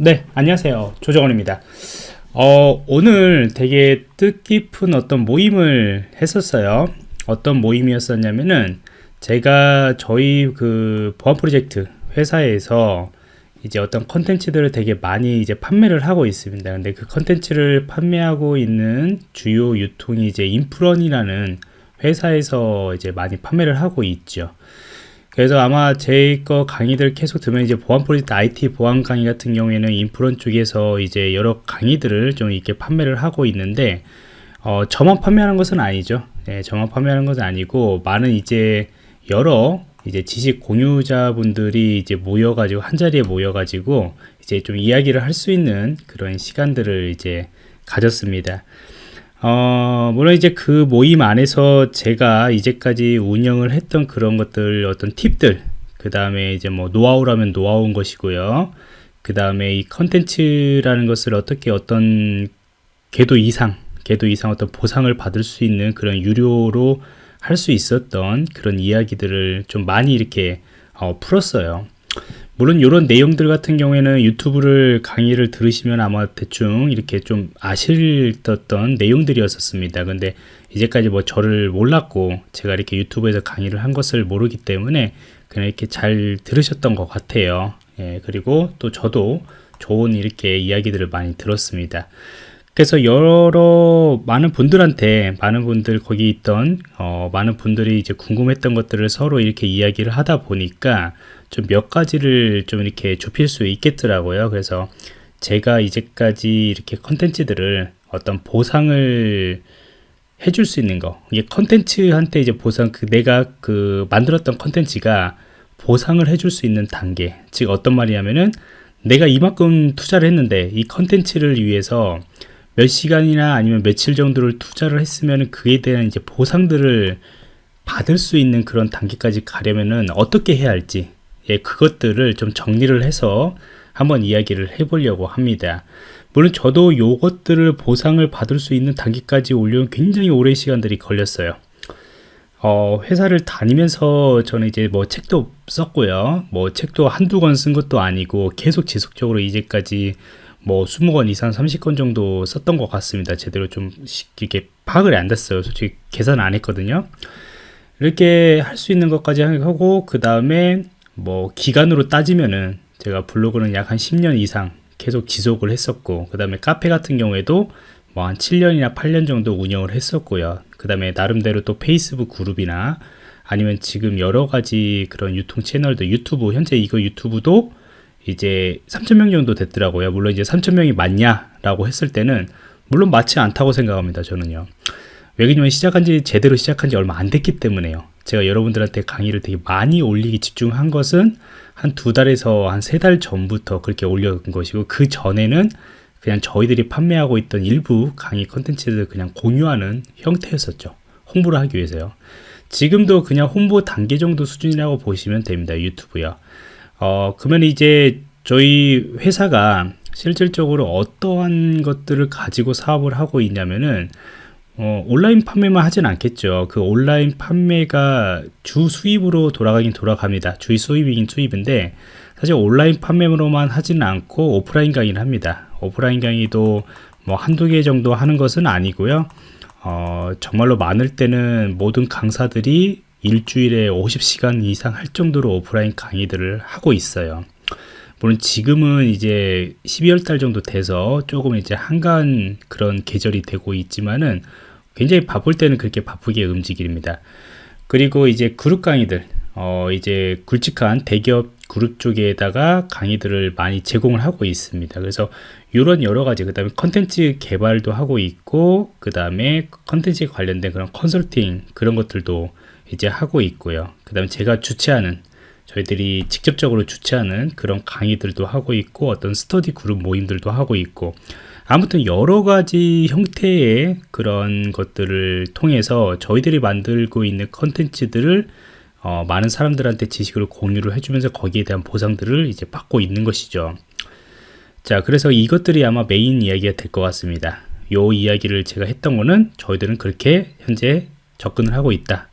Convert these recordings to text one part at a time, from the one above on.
네 안녕하세요. 조정원입니다. 어, 오늘 되게 뜻깊은 어떤 모임을 했었어요. 어떤 모임이었었냐면은 제가 저희 그 보안 프로젝트 회사에서 이제 어떤 컨텐츠들을 되게 많이 이제 판매를 하고 있습니다. 근데 그 컨텐츠를 판매하고 있는 주요 유통이 이제 인프런이라는 회사에서 이제 많이 판매를 하고 있죠 그래서 아마 제 거 강의들 계속 들으면 이제 보안 프로젝트 IT 보안 강의 같은 경우에는 인프론 쪽에서 이제 여러 강의들을 좀 이렇게 판매를 하고 있는데 어, 저만 판매하는 것은 아니죠. 네, 저만 판매하는 것은 아니고 많은 이제 여러 이제 지식 공유자분들이 이제 모여가지고 한 자리에 모여가지고 이제 좀 이야기를 할 수 있는 그런 시간들을 이제 가졌습니다. 어, 물론 이제 그 모임 안에서 제가 이제까지 운영을 했던 그런 것들, 어떤 팁들, 그 다음에 이제 뭐 노하우라면 노하우인 것이고요. 그 다음에 이 컨텐츠라는 것을 어떻게 어떤 궤도 이상, 궤도 이상 어떤 보상을 받을 수 있는 그런 유료로 할 수 있었던 그런 이야기들을 좀 많이 이렇게 어, 풀었어요. 물론 이런 내용들 같은 경우에는 유튜브를 강의를 들으시면 아마 대충 이렇게 좀 아실던 내용들이었습니다. 근데 이제까지 뭐 저를 몰랐고 제가 이렇게 유튜브에서 강의를 한 것을 모르기 때문에 그냥 이렇게 잘 들으셨던 것 같아요. 예, 그리고 또 저도 좋은 이렇게 이야기들을 많이 들었습니다. 그래서 여러 많은 분들한테 많은 분들 거기 있던 어, 많은 분들이 이제 궁금했던 것들을 서로 이렇게 이야기를 하다 보니까 좀 몇 가지를 좀 이렇게 좁힐 수 있겠더라고요. 그래서 제가 이제까지 이렇게 컨텐츠들을 어떤 보상을 해줄 수 있는 거 이게 컨텐츠한테 이제 보상 그 내가 그 만들었던 컨텐츠가 보상을 해줄 수 있는 단계 즉 어떤 말이냐면은 내가 이만큼 투자를 했는데 이 컨텐츠를 위해서 몇 시간이나 아니면 며칠 정도를 투자를 했으면 그에 대한 이제 보상들을 받을 수 있는 그런 단계까지 가려면은 어떻게 해야 할지 예, 그것들을 좀 정리를 해서 한번 이야기를 해보려고 합니다. 물론 저도 요것들을 보상을 받을 수 있는 단계까지 올려면 굉장히 오랜 시간들이 걸렸어요. 어, 회사를 다니면서 저는 이제 뭐 책도 썼고요. 뭐 책도 한두 권 쓴 것도 아니고 계속 지속적으로 이제까지 뭐 20권 이상 30권 정도 썼던 것 같습니다. 제대로 좀 이렇게 파악을 안 됐어요. 솔직히 계산 안 했거든요. 이렇게 할 수 있는 것까지 하고 그 다음에 뭐 기간으로 따지면은 제가 블로그는 약 한 10년 이상 계속 지속을 했었고 그 다음에 카페 같은 경우에도 뭐 한 7년이나 8년 정도 운영을 했었고요. 그 다음에 나름대로 또 페이스북 그룹이나 아니면 지금 여러 가지 그런 유통 채널도 유튜브 현재 이거 유튜브도 이제 3천명 정도 됐더라고요. 물론 이제 3천명이 맞냐 라고 했을 때는 물론 맞지 않다고 생각합니다 저는요 왜냐면 시작한 지 제대로 시작한 지 얼마 안 됐기 때문에요. 제가 여러분들한테 강의를 되게 많이 올리기 집중한 것은 한 두 달에서 한 세 달 전부터 그렇게 올려온 것이고 그 전에는 그냥 저희들이 판매하고 있던 일부 강의 컨텐츠를 그냥 공유하는 형태였었죠. 홍보를 하기 위해서요. 지금도 그냥 홍보 단계 정도 수준이라고 보시면 됩니다 유튜브요. 어 그러면 이제 저희 회사가 실질적으로 어떠한 것들을 가지고 사업을 하고 있냐면은 어, 온라인 판매만 하진 않겠죠. 그 온라인 판매가 주 수입으로 돌아가긴 돌아갑니다. 주의 수입이긴 수입인데 사실 온라인 판매로만 하지는 않고 오프라인 강의를 합니다. 오프라인 강의도 뭐 한두 개 정도 하는 것은 아니고요. 어, 정말로 많을 때는 모든 강사들이 일주일에 50시간 이상 할 정도로 오프라인 강의들을 하고 있어요. 물론 지금은 이제 12월 달 정도 돼서 조금 이제 한가한 그런 계절이 되고 있지만은 굉장히 바쁠 때는 그렇게 바쁘게 움직입니다. 그리고 이제 그룹 강의들, 어, 이제 굵직한 대기업 그룹 쪽에다가 강의들을 많이 제공을 하고 있습니다. 그래서 이런 여러 가지, 그 다음에 컨텐츠 개발도 하고 있고, 그 다음에 컨텐츠에 관련된 그런 컨설팅, 그런 것들도 이제 하고 있고요. 그 다음에 제가 주최하는, 저희들이 직접적으로 주최하는 그런 강의들도 하고 있고, 어떤 스터디 그룹 모임들도 하고 있고, 아무튼 여러 가지 형태의 그런 것들을 통해서 저희들이 만들고 있는 컨텐츠들을 어, 많은 사람들한테 지식을 공유를 해주면서 거기에 대한 보상들을 이제 받고 있는 것이죠. 자, 그래서 이것들이 아마 메인 이야기가 될 것 같습니다. 요 이야기를 제가 했던 거는 저희들은 그렇게 현재 접근을 하고 있다.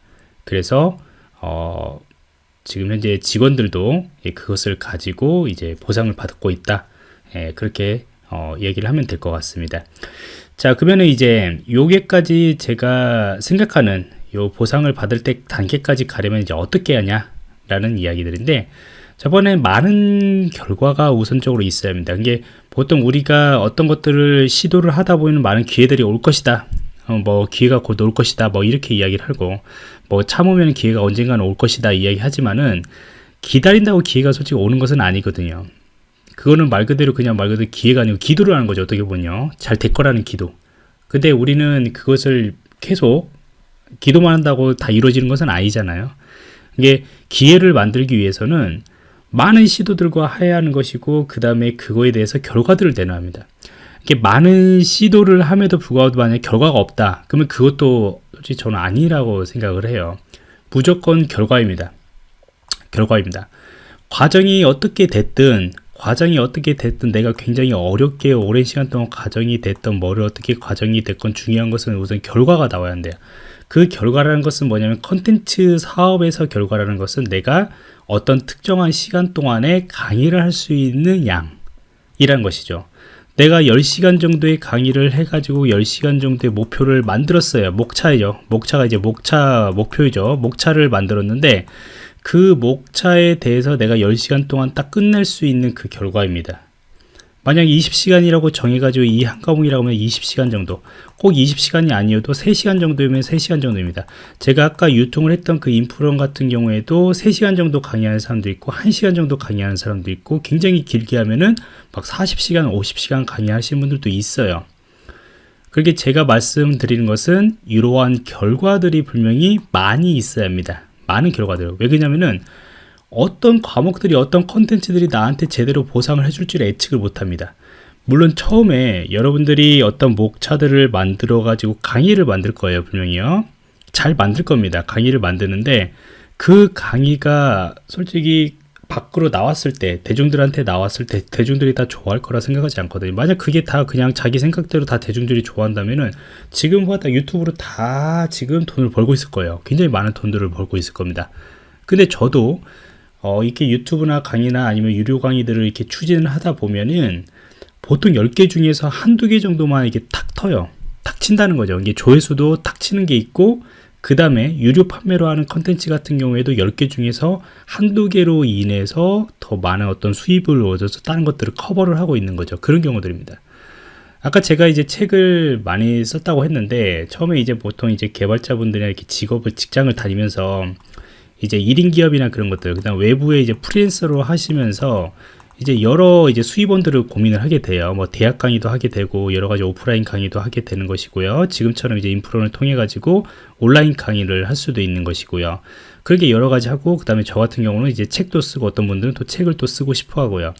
그래서 어, 지금 현재 직원들도 그것을 가지고 이제 보상을 받고 있다. 예, 그렇게 어, 얘기를 하면 될 것 같습니다. 자, 그러면 이제 요게까지 제가 생각하는 요 보상을 받을 때 단계까지 가려면 이제 어떻게 하냐 라는 이야기들인데 저번에 많은 결과가 우선적으로 있어야 합니다. 이게 보통 우리가 어떤 것들을 시도를 하다 보면 많은 기회들이 올 것이다. 어, 뭐 기회가 곧 올 것이다. 뭐 이렇게 이야기를 하고 뭐 참으면 기회가 언젠가는 올 것이다 이야기하지만은 기다린다고 기회가 솔직히 오는 것은 아니거든요. 그거는 말 그대로 그냥 말 그대로 기회가 아니고 기도를 하는 거죠. 어떻게 보면요. 잘 될 거라는 기도. 근데 우리는 그것을 계속 기도만 한다고 다 이루어지는 것은 아니잖아요. 이게 기회를 만들기 위해서는 많은 시도들과 해야 하는 것이고 그 다음에 그거에 대해서 결과들을 내놔야 합니다. 이게 많은 시도를 함에도 불구하고 만약 결과가 없다. 그러면 그것도 솔직히 저는 아니라고 생각을 해요. 무조건 결과입니다. 결과입니다. 과정이 어떻게 됐든 과정이 어떻게 됐든 내가 굉장히 어렵게 오랜 시간 동안 과정이 됐던 뭐를 어떻게 과정이 됐건 중요한 것은 우선 결과가 나와야 한대요. 그 결과라는 것은 뭐냐면 컨텐츠 사업에서 결과라는 것은 내가 어떤 특정한 시간 동안에 강의를 할 수 있는 양이란 것이죠. 내가 10시간 정도의 강의를 해가지고 10시간 정도의 목표를 만들었어요. 목차이죠. 목차가 이제 목차, 목표이죠. 목차를 만들었는데 그 목차에 대해서 내가 10시간 동안 딱 끝낼 수 있는 그 결과입니다. 만약 20시간이라고 정해가지고 이 한 과목이라고 하면 20시간 정도 꼭 20시간이 아니어도 3시간 정도면 3시간 정도입니다. 제가 아까 유통을 했던 그 인프론 같은 경우에도 3시간 정도 강의하는 사람도 있고 1시간 정도 강의하는 사람도 있고 굉장히 길게 하면은 막 40시간 50시간 강의하시는 분들도 있어요. 그렇게 제가 말씀드리는 것은 이러한 결과들이 분명히 많이 있어야 합니다 많은 결과들 왜 그러냐면은 어떤 과목들이 어떤 컨텐츠들이 나한테 제대로 보상을 해줄 줄 예측을 못합니다. 물론 처음에 여러분들이 어떤 목차들을 만들어 가지고 강의를 만들 거예요 분명히요. 잘 만들 겁니다. 강의를 만드는데 그 강의가 솔직히 밖으로 나왔을 때 대중들한테 나왔을 때 대중들이 다 좋아할 거라 생각하지 않거든요 만약 그게 다 그냥 자기 생각대로 다 대중들이 좋아한다면은 지금 보다 유튜브로 다 지금 돈을 벌고 있을 거예요 굉장히 많은 돈들을 벌고 있을 겁니다 근데 저도 어, 이렇게 유튜브나 강의나 아니면 유료 강의들을 이렇게 추진을 하다 보면은 보통 10개 중에서 한두 개 정도만 이렇게 탁 터요. 탁 친다는 거죠. 이게 조회수도 탁 치는 게 있고, 그 다음에 유료 판매로 하는 컨텐츠 같은 경우에도 10개 중에서 한두 개로 인해서 더 많은 어떤 수입을 얻어서 다른 것들을 커버를 하고 있는 거죠. 그런 경우들입니다. 아까 제가 이제 책을 많이 썼다고 했는데, 처음에 이제 보통 이제 개발자분들이나 이렇게 직업을, 직장을 다니면서 이제 1인 기업이나 그런 것들, 그 다음 외부에 이제 프리랜서로 하시면서 이제 여러 이제 수입원들을 고민을 하게 돼요. 뭐 대학 강의도 하게 되고 여러 가지 오프라인 강의도 하게 되는 것이고요. 지금처럼 이제 인프론을 통해 가지고 온라인 강의를 할 수도 있는 것이고요. 그렇게 여러 가지 하고 그다음에 저 같은 경우는 이제 책도 쓰고 어떤 분들은 또 책을 또 쓰고 싶어 하고요.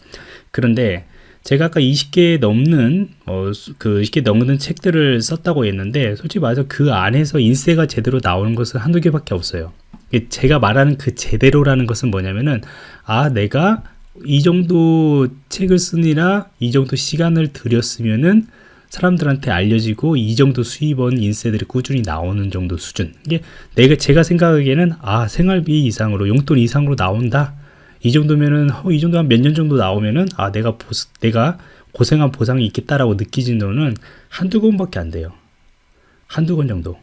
그런데 제가 아까 20개 넘는 어, 그 20개 넘는 책들을 썼다고 했는데 솔직히 말해서 그 안에서 인쇄가 제대로 나오는 것은 한두 개밖에 없어요. 제가 말하는 그 제대로라는 것은 뭐냐면은 아 내가 이 정도 책을 쓰느라 이 정도 시간을 들였으면은 사람들한테 알려지고 이 정도 수입원 인쇄들이 꾸준히 나오는 정도 수준. 이게 내가 제가 생각하기에는 아 생활비 이상으로 용돈 이상으로 나온다. 이 정도면은 어, 이 정도 한 몇 년 정도 나오면은 아 내가 보, 내가 고생한 보상이 있겠다라고 느끼진 거는 한두 권밖에 안 돼요. 한두 권 정도.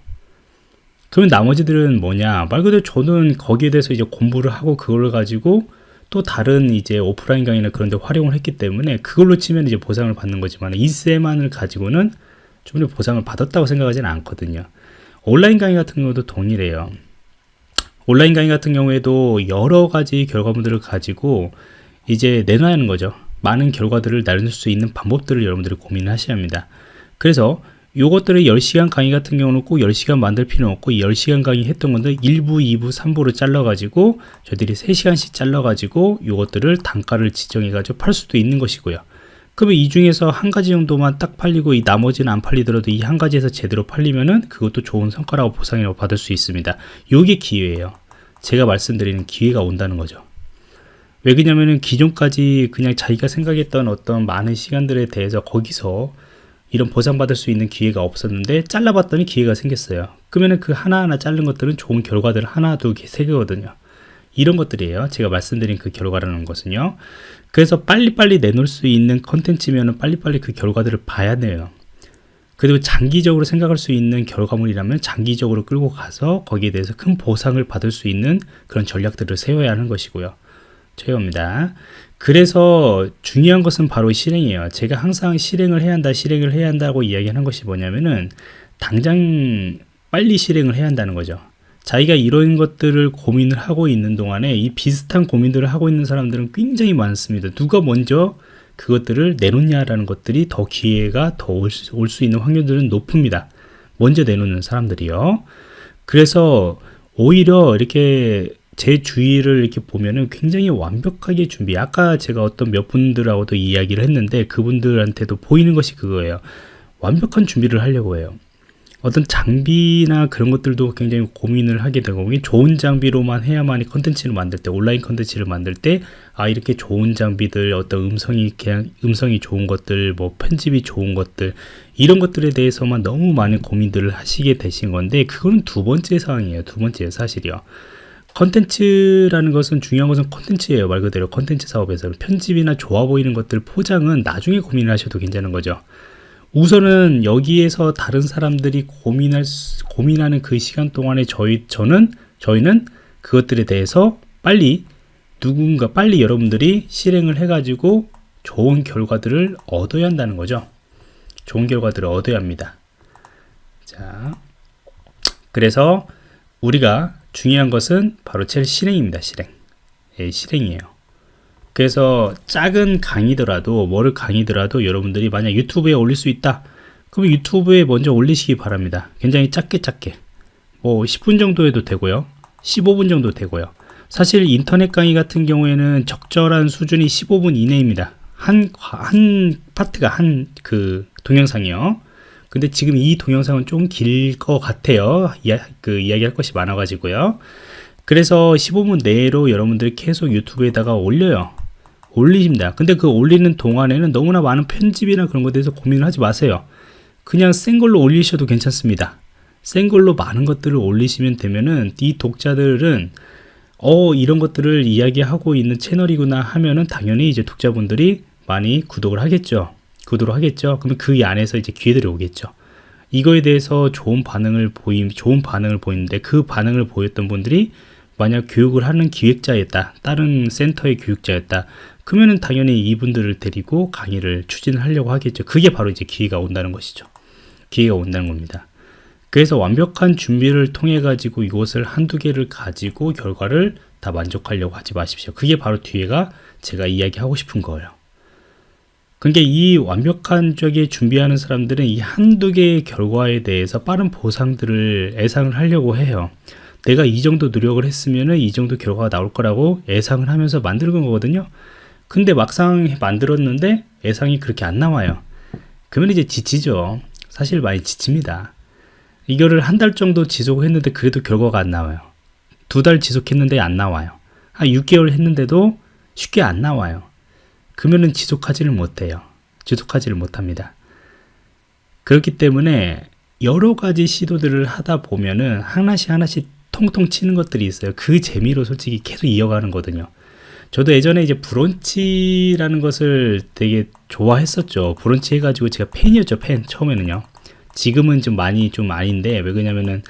그러면 나머지들은 뭐냐? 말 그대로 저는 거기에 대해서 이제 공부를 하고 그걸 가지고 또 다른 이제 오프라인 강의나 그런 데 활용을 했기 때문에 그걸로 치면 이제 보상을 받는 거지만 이세만을 가지고는 좀 보상을 받았다고 생각하지는 않거든요. 온라인 강의 같은 경우도 동일해요. 온라인 강의 같은 경우에도 여러 가지 결과물들을 가지고 이제 내놔야 하는 거죠. 많은 결과들을 나눌 수 있는 방법들을 여러분들이 고민을 하셔야 합니다. 그래서 요것들을 10시간 강의 같은 경우는 꼭 10시간 만들 필요 없고 10시간 강의 했던 건데 1부, 2부, 3부로 잘라가지고 저희들이 3시간씩 잘라가지고 요것들을 단가를 지정해가지고 팔 수도 있는 것이고요. 그러면 이 중에서 한 가지 정도만 딱 팔리고 이 나머지는 안 팔리더라도 이 한 가지에서 제대로 팔리면은 그것도 좋은 성과라고 보상이라고 받을 수 있습니다. 요게 기회예요. 제가 말씀드리는 기회가 온다는 거죠. 왜 그러냐면은 기존까지 그냥 자기가 생각했던 어떤 많은 시간들에 대해서 거기서 이런 보상받을 수 있는 기회가 없었는데 잘라봤더니 기회가 생겼어요. 그러면 그 하나하나 자른 것들은 좋은 결과들 하나, 두 개, 세 개거든요. 이런 것들이에요. 제가 말씀드린 그 결과라는 것은요. 그래서 빨리빨리 내놓을 수 있는 컨텐츠면 빨리빨리 그 결과들을 봐야 돼요. 그리고 장기적으로 생각할 수 있는 결과물이라면 장기적으로 끌고 가서 거기에 대해서 큰 보상을 받을 수 있는 그런 전략들을 세워야 하는 것이고요. 최고입니다. 그래서 중요한 것은 바로 실행이에요. 제가 항상 실행을 해야 한다, 실행을 해야 한다고 이야기하는 것이 뭐냐면은 당장 빨리 실행을 해야 한다는 거죠. 자기가 이런 것들을 고민을 하고 있는 동안에 이 비슷한 고민들을 하고 있는 사람들은 굉장히 많습니다. 누가 먼저 그것들을 내놓냐라는 것들이 더 기회가 더 올수 있는 확률들은 높습니다. 먼저 내놓는 사람들이요. 그래서 오히려 이렇게 제 주위를 이렇게 보면은 굉장히 완벽하게 준비. 아까 제가 어떤 몇 분들하고도 이야기를 했는데 그분들한테도 보이는 것이 그거예요. 완벽한 준비를 하려고 해요. 어떤 장비나 그런 것들도 굉장히 고민을 하게 되고 좋은 장비로만 해야만이 컨텐츠를 만들 때 온라인 컨텐츠를 만들 때 아 이렇게 좋은 장비들 어떤 음성이 그냥 음성이 좋은 것들 뭐 편집이 좋은 것들 이런 것들에 대해서만 너무 많은 고민들을 하시게 되신 건데 그거는 두 번째 사항이에요 두 번째 사실이요 컨텐츠라는 것은 중요한 것은 컨텐츠예요 말 그대로 컨텐츠 사업에서는 편집이나 좋아 보이는 것들 포장은 나중에 고민을 하셔도 괜찮은 거죠 우선은 여기에서 다른 사람들이 고민할 수, 고민하는 그 시간 동안에 저희 저는 저희는 그것들에 대해서 빨리 누군가 빨리 여러분들이 실행을 해 가지고 좋은 결과들을 얻어야 한다는 거죠. 좋은 결과들을 얻어야 합니다. 자, 그래서 우리가 중요한 것은 바로 제일 실행입니다. 실행. 예, 실행이에요. 그래서 작은 강의더라도 뭐를 강의더라도 여러분들이 만약 유튜브에 올릴 수 있다 그럼 유튜브에 먼저 올리시기 바랍니다 굉장히 작게 작게 뭐 10분 정도 해도 되고요 15분 정도 되고요 사실 인터넷 강의 같은 경우에는 적절한 수준이 15분 이내입니다 한, 한 파트가 한 그 동영상이요 근데 지금 이 동영상은 좀 길 것 같아요 이야, 그 이야기할 것이 많아 가지고요 그래서 15분 내로 여러분들이 계속 유튜브에다가 올려요 올리십니다. 근데 그 올리는 동안에는 너무나 많은 편집이나 그런 것에 대해서 고민을 하지 마세요. 그냥 센 걸로 올리셔도 괜찮습니다. 센 걸로 많은 것들을 올리시면 되면은 이 독자들은 어 이런 것들을 이야기하고 있는 채널이구나 하면은 당연히 이제 독자분들이 많이 구독을 하겠죠. 구독을 하겠죠. 그러면 그 안에서 이제 기회들이 오겠죠. 이거에 대해서 좋은 반응을 보임, 좋은 반응을 보이는데 그 반응을 보였던 분들이 만약 교육을 하는 기획자였다. 다른 센터의 교육자였다. 그러면은 당연히 이분들을 데리고 강의를 추진을 하려고 하겠죠. 그게 바로 이제 기회가 온다는 것이죠. 기회가 온다는 겁니다. 그래서 완벽한 준비를 통해 가지고 이것을 한두 개를 가지고 결과를 다 만족하려고 하지 마십시오. 그게 바로 뒤에가 제가 이야기하고 싶은 거예요. 그러니까 이 완벽한 쪽에 준비하는 사람들은 이 한두 개의 결과에 대해서 빠른 보상들을 예상을 하려고 해요. 내가 이 정도 노력을 했으면 이 정도 결과가 나올 거라고 예상을 하면서 만드는 거거든요. 근데 막상 만들었는데 예상이 그렇게 안 나와요. 그러면 이제 지치죠. 사실 많이 지칩니다. 이거를 한 달 정도 지속했는데 그래도 결과가 안 나와요. 두 달 지속했는데 안 나와요. 한 6개월 했는데도 쉽게 안 나와요. 그러면은 지속하지를 못해요. 지속하지를 못합니다. 그렇기 때문에 여러 가지 시도들을 하다 보면은 하나씩 하나씩 통통 치는 것들이 있어요. 그 재미로 솔직히 계속 이어가는 거거든요. 저도 예전에 이제 브런치라는 것을 되게 좋아했었죠. 브런치 해가지고 제가 팬이었죠. 팬 처음에는요. 지금은 좀 많이 좀 아닌데 왜 그러냐면은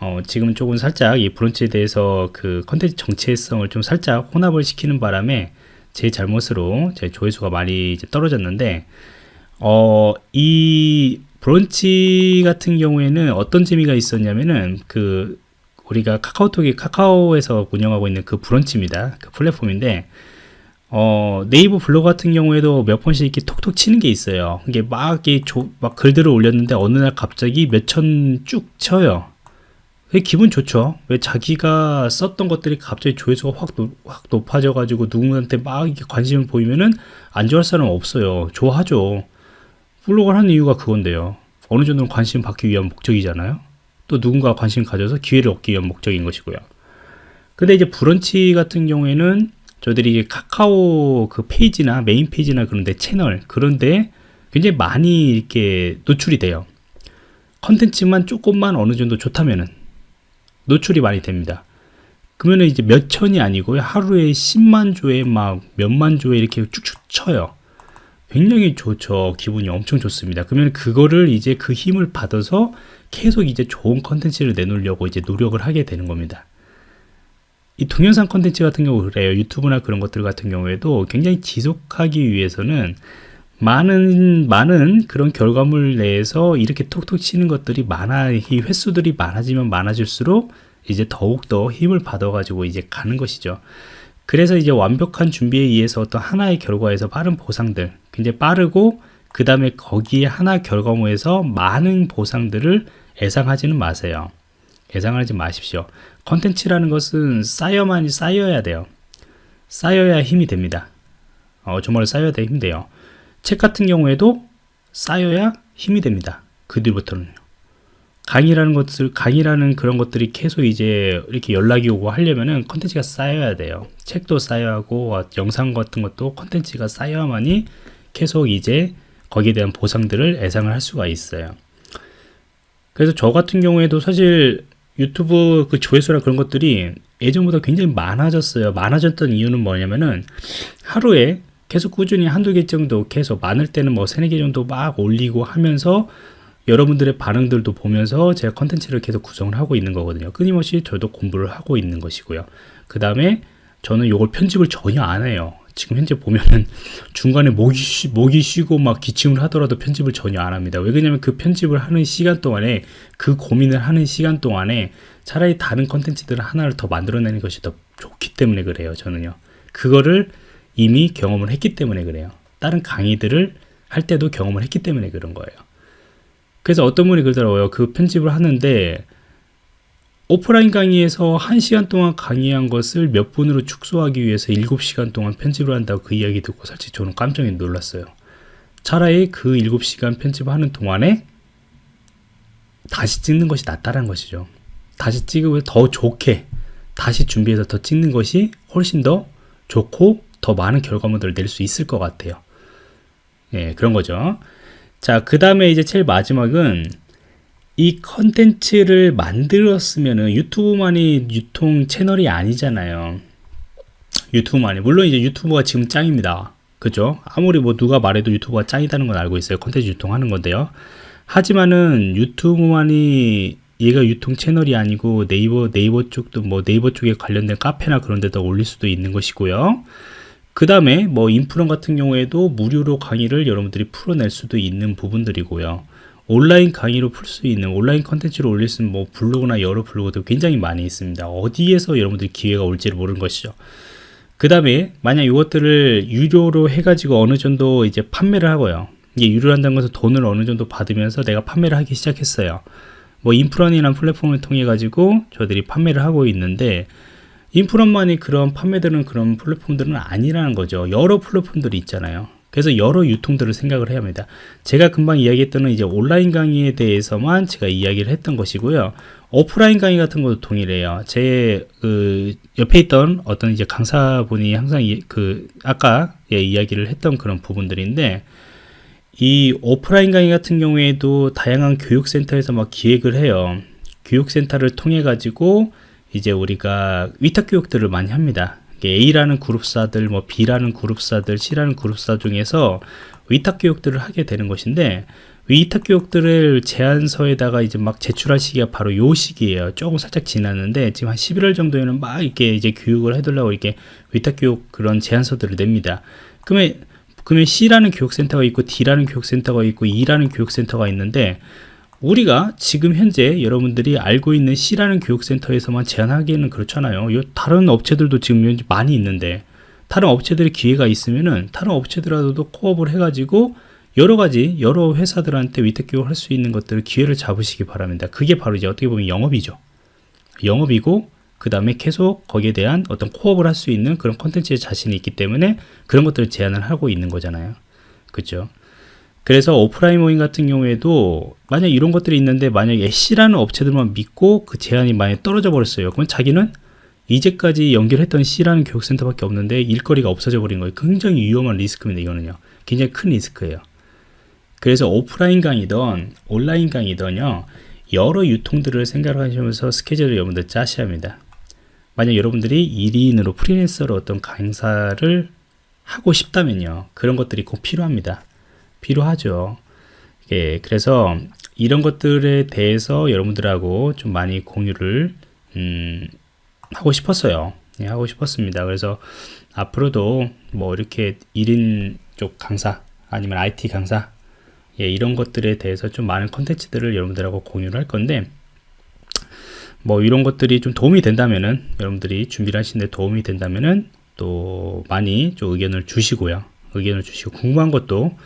어, 지금은 조금 살짝 이 브런치에 대해서 그 컨텐츠 정체성을 좀 살짝 혼합을 시키는 바람에 제 잘못으로 제 조회수가 많이 떨어졌는데 어, 이 브런치 같은 경우에는 어떤 재미가 있었냐면은 그 우리가 카카오톡이 카카오에서 운영하고 있는 그 브런치입니다. 그 플랫폼인데 어, 네이버 블로그 같은 경우에도 몇 번씩 이렇게 톡톡 치는 게 있어요. 이게 막, 이게 조, 막 글들을 올렸는데 어느 날 갑자기 몇 천 쭉 쳐요. 기분 좋죠. 왜 자기가 썼던 것들이 갑자기 조회수가 확, 확 높아져 가지고 누군가한테 막 이렇게 관심을 보이면은 안 좋아할 사람 없어요. 좋아하죠. 블로그를 하는 이유가 그건데요. 어느 정도는 관심 받기 위한 목적이잖아요. 또 누군가 관심 가져서 기회를 얻기 위한 목적인 것이고요. 근데 이제 브런치 같은 경우에는 저들이 카카오 그 페이지나 메인 페이지나 그런데 채널 그런데 굉장히 많이 이렇게 노출이 돼요. 컨텐츠만 조금만 어느 정도 좋다면은 노출이 많이 됩니다. 그러면 이제 몇 천이 아니고요. 하루에 10만 조회 막 몇만 조회 이렇게 쭉쭉 쳐요. 굉장히 좋죠. 기분이 엄청 좋습니다. 그러면 그거를 이제 그 힘을 받아서 계속 이제 좋은 컨텐츠를 내놓으려고 이제 노력을 하게 되는 겁니다. 이 동영상 컨텐츠 같은 경우 그래요. 유튜브나 그런 것들 같은 경우에도 굉장히 지속하기 위해서는 많은 많은 그런 결과물 내에서 이렇게 톡톡 치는 것들이 많아 이 횟수들이 많아지면 많아질수록 이제 더욱더 힘을 받아 가지고 이제 가는 것이죠. 그래서 이제 완벽한 준비에 의해서 어떤 하나의 결과에서 빠른 보상들 굉장히 빠르고 그 다음에 거기에 하나 결과물에서 많은 보상들을 예상하지는 마세요. 예상하지 마십시오. 컨텐츠라는 것은 쌓여만이 쌓여야 돼요. 쌓여야 힘이 됩니다. 어, 정말 쌓여야 힘이 돼요. 책 같은 경우에도 쌓여야 힘이 됩니다. 그 뒤부터는요. 강의라는 것들, 강의라는 그런 것들이 계속 이제 이렇게 연락이 오고 하려면은 컨텐츠가 쌓여야 돼요. 책도 쌓여야 하고, 영상 같은 것도 컨텐츠가 쌓여야만이 계속 이제 거기에 대한 보상들을 예상을 할 수가 있어요. 그래서 저 같은 경우에도 사실 유튜브 그 조회수나 그런 것들이 예전보다 굉장히 많아졌어요. 많아졌던 이유는 뭐냐면은 하루에 계속 꾸준히 한두 개 정도 계속 많을 때는 뭐 세네 개 정도 막 올리고 하면서 여러분들의 반응들도 보면서 제가 컨텐츠를 계속 구성을 하고 있는 거거든요. 끊임없이 저도 공부를 하고 있는 것이고요. 그 다음에 저는 이걸 편집을 전혀 안 해요. 지금 현재 보면은 중간에 목이, 쉬, 목이 쉬고 막 기침을 하더라도 편집을 전혀 안 합니다. 왜 그러냐면 그 편집을 하는 시간 동안에 그 고민을 하는 시간 동안에 차라리 다른 컨텐츠들을 하나를 더 만들어내는 것이 더 좋기 때문에 그래요. 저는요. 그거를 이미 경험을 했기 때문에 그래요. 다른 강의들을 할 때도 경험을 했기 때문에 그런 거예요. 그래서 어떤 분이 그러더라고요. 그 편집을 하는데 오프라인 강의에서 1시간 동안 강의한 것을 몇 분으로 축소하기 위해서 7시간 동안 편집을 한다고 그 이야기 듣고 사실 저는 깜짝 놀랐어요. 차라리 그 7시간 편집하는 동안에 다시 찍는 것이 낫다는 것이죠. 다시 찍으면 더 좋게 다시 준비해서 더 찍는 것이 훨씬 더 좋고 더 많은 결과물들을 낼 수 있을 것 같아요. 예, 그런 거죠. 자, 그 다음에 이제 제일 마지막은 이 컨텐츠를 만들었으면은 유튜브만이 유통 채널이 아니잖아요. 유튜브만이. 물론 이제 유튜브가 지금 짱입니다. 그죠? 아무리 뭐 누가 말해도 유튜브가 짱이다는 건 알고 있어요. 컨텐츠 유통하는 건데요. 하지만은 유튜브만이 얘가 유통 채널이 아니고 네이버 네이버 쪽도 뭐 네이버 쪽에 관련된 카페나 그런 데다 올릴 수도 있는 것이고요. 그 다음에 뭐 인프런 같은 경우에도 무료로 강의를 여러분들이 풀어낼 수도 있는 부분들이고요. 온라인 강의로 풀 수 있는 온라인 컨텐츠로 올릴 수 있는 뭐 블로그나 여러 블로그도 굉장히 많이 있습니다. 어디에서 여러분들 기회가 올지를 모르는 것이죠. 그 다음에 만약 이것들을 유료로 해가지고 어느 정도 이제 판매를 하고요. 이게 유료로 한다는 것은 돈을 어느 정도 받으면서 내가 판매를 하기 시작했어요. 뭐 인프런이라는 플랫폼을 통해 가지고 저들이 판매를 하고 있는데 인프런만이 그런 판매되는 그런 플랫폼들은 아니라는 거죠. 여러 플랫폼들이 있잖아요. 그래서 여러 유통들을 생각을 해야 합니다. 제가 금방 이야기했던 이제 온라인 강의에 대해서만 제가 이야기를 했던 것이고요. 오프라인 강의 같은 것도 동일해요. 제 그 옆에 있던 어떤 이제 강사분이 항상 이, 그 아까 예, 이야기를 했던 그런 부분들인데 이 오프라인 강의 같은 경우에도 다양한 교육센터에서 막 기획을 해요. 교육센터를 통해 가지고 이제 우리가 위탁 교육들을 많이 합니다. A라는 그룹사들, 뭐 B라는 그룹사들, C라는 그룹사 중에서 위탁 교육들을 하게 되는 것인데 위탁 교육들을 제안서에다가 이제 막 제출할 시기가 바로 요 시기예요. 조금 살짝 지났는데 지금 한 11월 정도에는 막 이렇게 이제 교육을 해달라고 이렇게 위탁 교육 그런 제안서들을 냅니다. 그러면 그러면 C라는 교육센터가 있고 D라는 교육센터가 있고 E라는 교육센터가 있는데 우리가 지금 현재 여러분들이 알고 있는 C라는 교육센터에서만 제한하기에는 그렇잖아요. 다른 업체들도 지금 많이 있는데 다른 업체들의 기회가 있으면은 다른 업체들하고도 코업을 해가지고 여러 가지 여러 회사들한테 위탁 교육을 할수 있는 것들을 기회를 잡으시기 바랍니다. 그게 바로 이제 어떻게 보면 영업이죠. 영업이고 그 다음에 계속 거기에 대한 어떤 코업을 할 수 있는 그런 컨텐츠에 자신이 있기 때문에 그런 것들을 제안을 하고 있는 거잖아요. 그렇죠? 그래서 오프라인 모임 같은 경우에도 만약 이런 것들이 있는데 만약에 C라는 업체들만 믿고 그 제한이 많이 떨어져 버렸어요. 그럼 자기는 이제까지 연결했던 C라는 교육센터밖에 없는데 일거리가 없어져 버린 거예요. 굉장히 위험한 리스크입니다. 이거는요. 굉장히 큰 리스크예요. 그래서 오프라인 강의든 온라인 강의든요. 여러 유통들을 생각하시면서 스케줄을 여러분들 짜셔야 합니다. 만약 여러분들이 1인으로 프리랜서로 어떤 강사를 하고 싶다면요. 그런 것들이 꼭 필요합니다. 필요하죠. 예, 그래서 이런 것들에 대해서 여러분들하고 좀 많이 공유를 음, 하고 싶었어요. 예, 하고 싶었습니다. 그래서 앞으로도 뭐 이렇게 1인 쪽 강사 아니면 IT 강사 예, 이런 것들에 대해서 좀 많은 컨텐츠들을 여러분들하고 공유를 할 건데 뭐 이런 것들이 좀 도움이 된다면은 여러분들이 준비를 하시는데 도움이 된다면은 또 많이 좀 의견을 주시고요. 의견을 주시고 궁금한 것도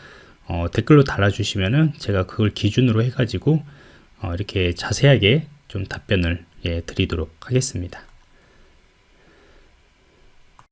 어, 댓글로 달아주시면은 제가 그걸 기준으로 해가지고 어, 이렇게 자세하게 좀 답변을 예, 드리도록 하겠습니다.